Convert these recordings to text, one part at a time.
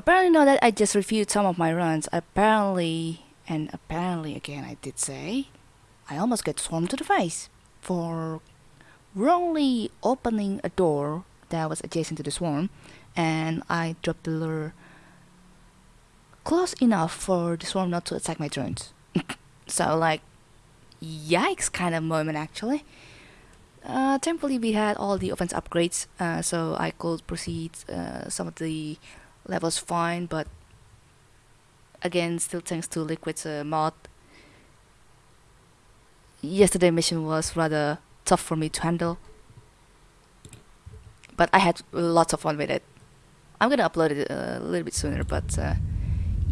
Apparently now that I just reviewed some of my runs, apparently, and apparently again I did say, I almost get swarmed to the face for wrongly opening a door that was adjacent to the swarm and I dropped the lure close enough for the swarm not to attack my drones. so like, yikes kind of moment actually. Uh, thankfully we had all the offense upgrades uh, so I could proceed uh, some of the levels fine but again still thanks to Liquid's uh, mod yesterday mission was rather tough for me to handle. But I had lots of fun with it. I'm gonna upload it uh, a little bit sooner but uh,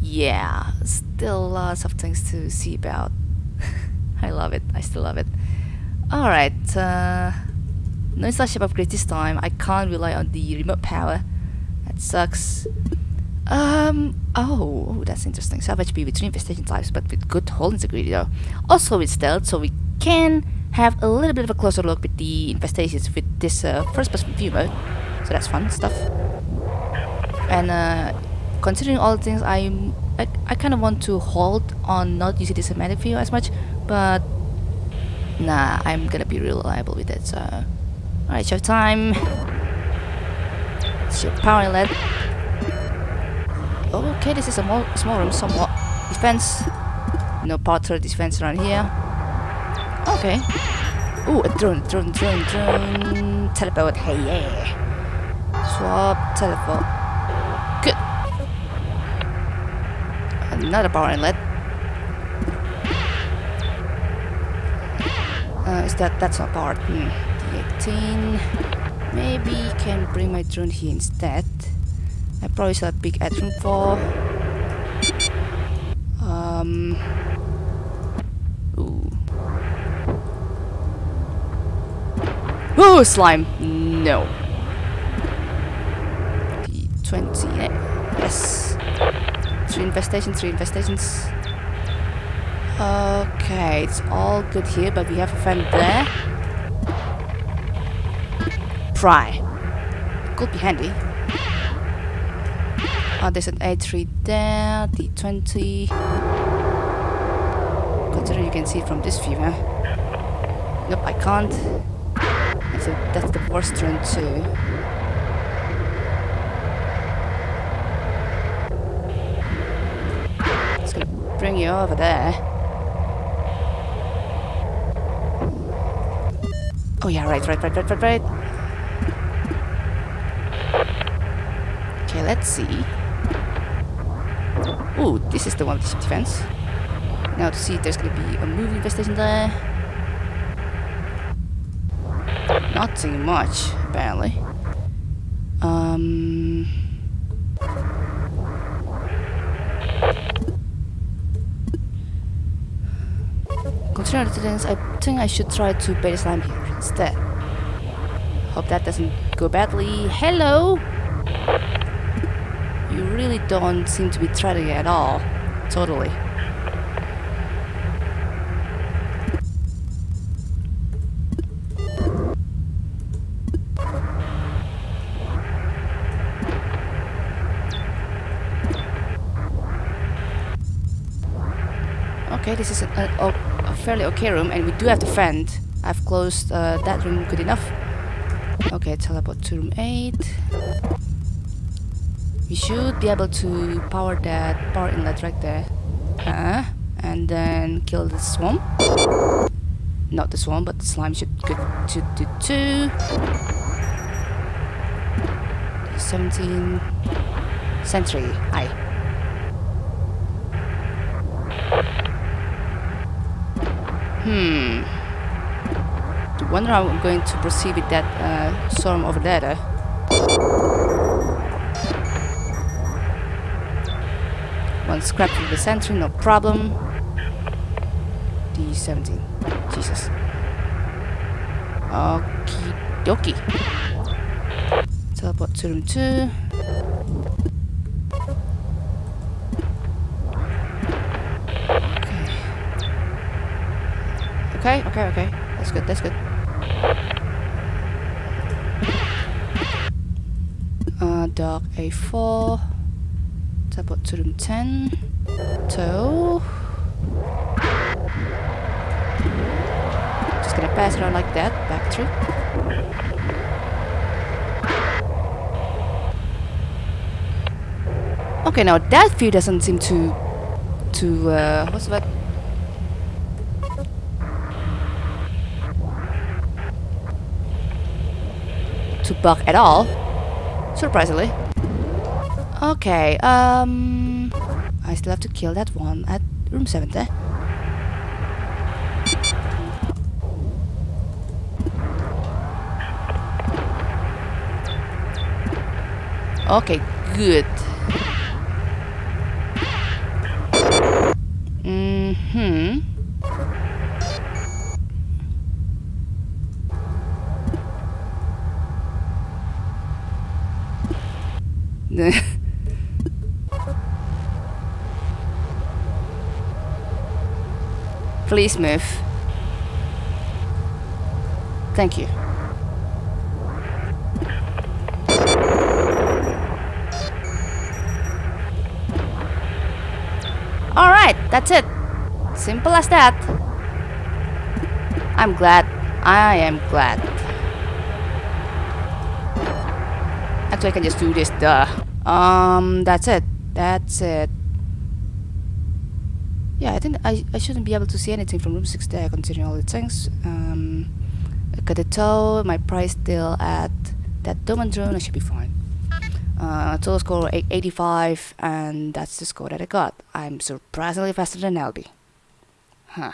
yeah still lots of things to see about. I love it. I still love it. Alright uh, no installation upgrade this time. I can't rely on the remote power that sucks um, oh, that's interesting. Salvage B with three infestation types, but with good hull integrity though. Also with stealth, so we can have a little bit of a closer look with the infestations with this uh, first person view mode. So that's fun stuff. And uh, considering all the things, I'm, I, I kind of want to hold on not using the cinematic view as much, but nah, I'm gonna be reliable with it. So, alright, show time. It's your power inlet. Okay, this is a more small room, somewhat defense. No turret defense around here. Okay. Ooh, a drone, drone, drone, drone. Teleport, hey yeah. Swap, teleport. Good. Another power inlet. Uh, is that, that's not powered. Hmm. D18. Maybe can bring my drone here instead. I probably should have big atrium for. Um. Ooh. Ooh, slime. No. D20. Yes. Three infestations, three infestations. Okay, it's all good here, but we have a friend there. Pry. Could be handy. Oh, there's an A3 there, D20. Considering you can see from this view, huh? Nope, I can't. That's, a, that's the worst turn too. It's gonna bring you over there. Oh yeah, right, right, right, right, right, right. Okay, let's see. Ooh, this is the one with the defense. Now to see if there's gonna be a moving infestation there. Nothing much, apparently. Um... Considering the things, I think I should try to bait the slime here instead. Hope that doesn't go badly. Hello! You really don't seem to be threatening at all. Totally. Okay, this is a, a, a, fairly okay room, and we do have the vent. I've closed uh, that room good enough. Okay, teleport to room 8 we should be able to power that power inlet right there uh, and then kill the swarm. Not the swarm but the slime should go to do two 17 sentry hi hmm. I wonder how I'm going to proceed with that uh, swarm over there One scrap from the sentry, no problem. D17. Jesus. Okie dokie. Teleport to room 2. Okay, okay, okay. That's good, that's good. Uh, dog A4. Teleport to room 10. Tow. Just gonna pass around like that. Back through. Okay, now that view doesn't seem to to uh, what's that? To bug at all, surprisingly. Okay, um, I still have to kill that one at room 70. Okay, good. Mm-hmm. Please move. Thank you. Alright, that's it. Simple as that. I'm glad. I am glad. Actually, I can just do this, duh. Um, that's it. That's it. Yeah, I think I, I shouldn't be able to see anything from room 6 there, considering all the things. Um, tow, my price still at that and drone, I should be fine. Uh, total score 85, and that's the score that I got. I'm surprisingly faster than Elby. Huh.